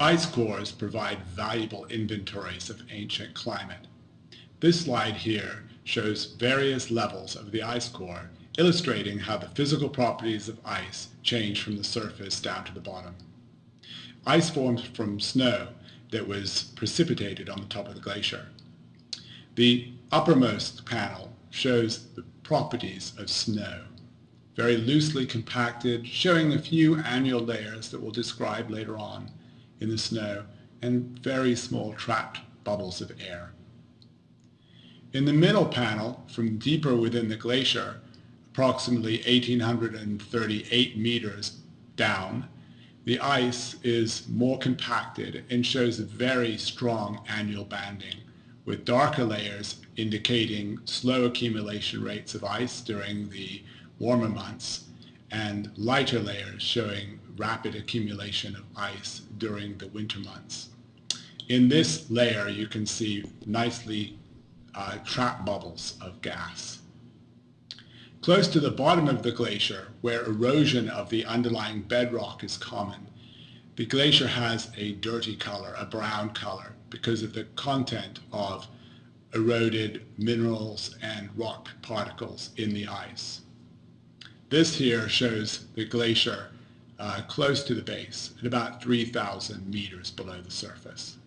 Ice cores provide valuable inventories of ancient climate. This slide here shows various levels of the ice core, illustrating how the physical properties of ice change from the surface down to the bottom. Ice forms from snow that was precipitated on the top of the glacier. The uppermost panel shows the properties of snow, very loosely compacted, showing a few annual layers that we'll describe later on in the snow, and very small trapped bubbles of air. In the middle panel, from deeper within the glacier, approximately 1838 meters down, the ice is more compacted and shows a very strong annual banding, with darker layers indicating slow accumulation rates of ice during the warmer months, and lighter layers showing rapid accumulation of ice during the winter months. In this layer, you can see nicely uh, bubbles of gas. Close to the bottom of the glacier, where erosion of the underlying bedrock is common, the glacier has a dirty color, a brown color, because of the content of eroded minerals and rock particles in the ice. This here shows the glacier uh, close to the base at about 3,000 meters below the surface.